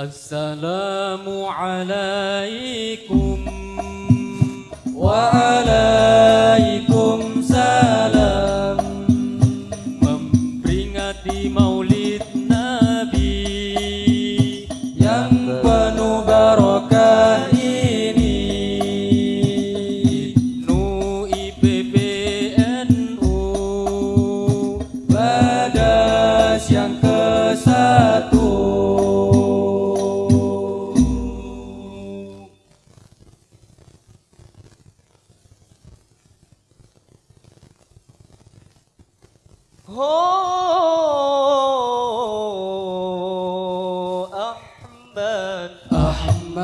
السلام عليكم. و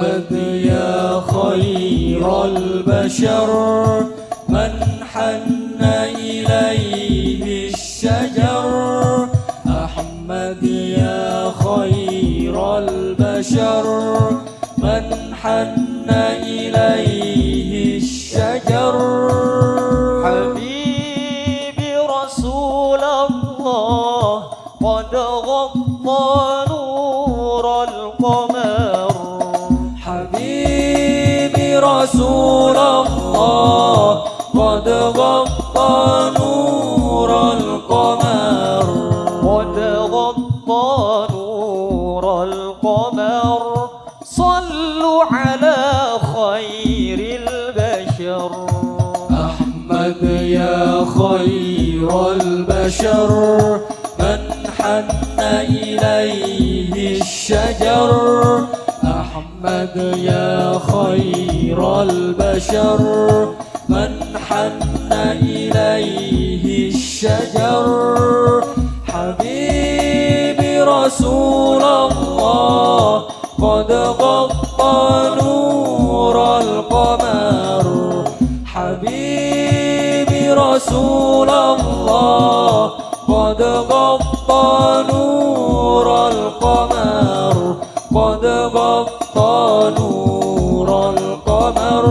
أحمد يا خير البشر من حن إليه الشجر. أحمد يا خير البشر من حن إليه البشر من حن إليه الشجر. أحمد يا خير البشر من حن إليه الشجر. حبيبي رسول الله قد غطى نور القمر. حبيبي رسول الله قد غطى نور القمر قد غطى نور القمر.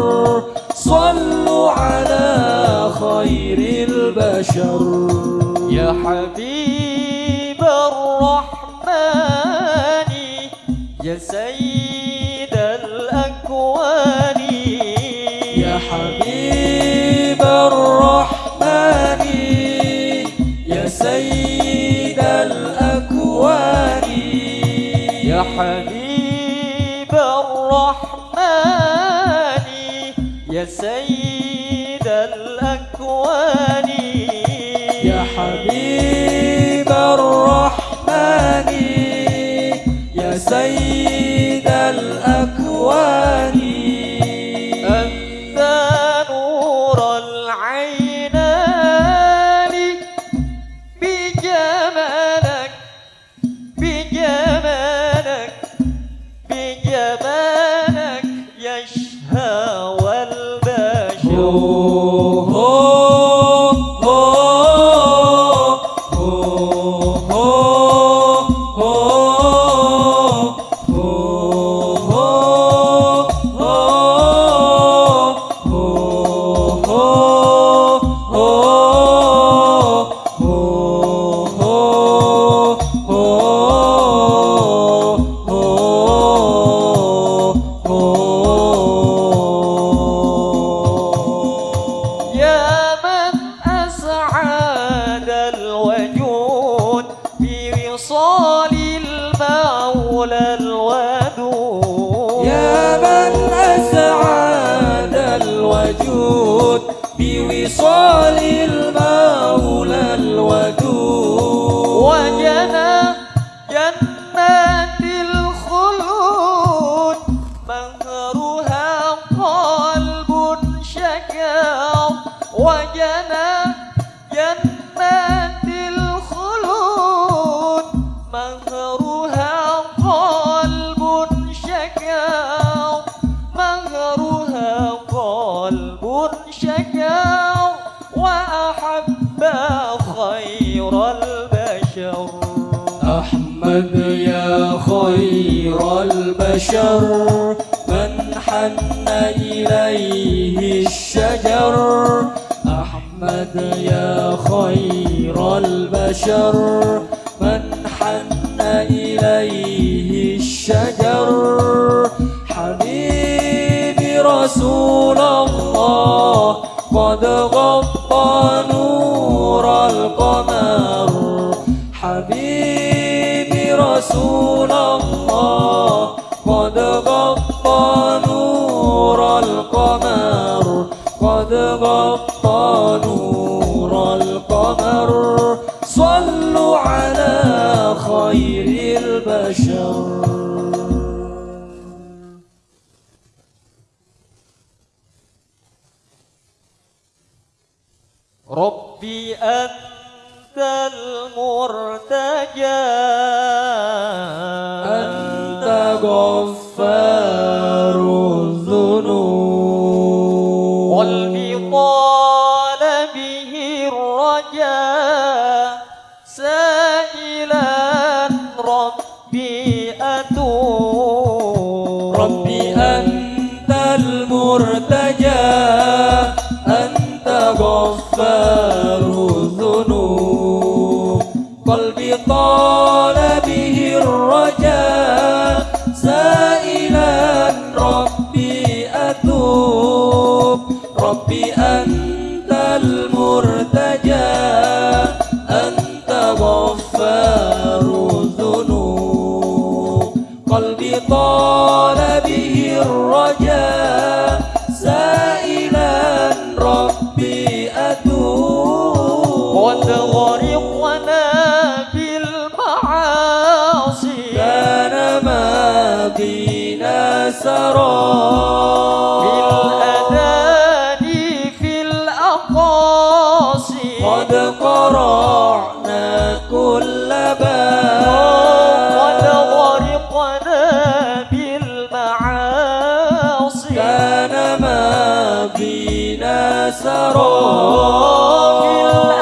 صلوا على خير البشر. يا حبيب الرحمن يا سيد يا حبيب الرحمن يا سيد بوصال المولى الودود. وجنى جنات الخلود مهرها قلب شكر. وجنى جنات أحمد يا خير البشر من حن إليه الشجر. أحمد يا خير البشر من حن إليه الشجر. حبيبي رسول الله قد غضب غطى نور القمر. صلوا على خير البشر. ربي أنت المرتجى. أنت غفر Rabbi anta murtaja Anta ghaffaru zunub Qalbi talabihi raja Sailan Rabbi atub Rabbi anta murtaja. سرى بالأذان في الأقاصي. قد قرعنا كل باب. قد غرقنا بالمعاصي. كان ماضينا سرى. في الأذان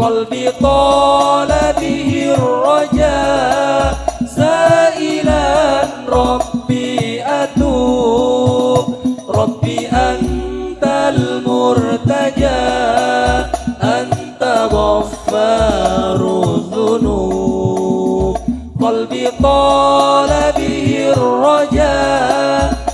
قلبي طال به الرجاء سائلا ربي أتوب. ربي أنت المرتجى أنت غفار الذنوب. قلبي طال به الرجاء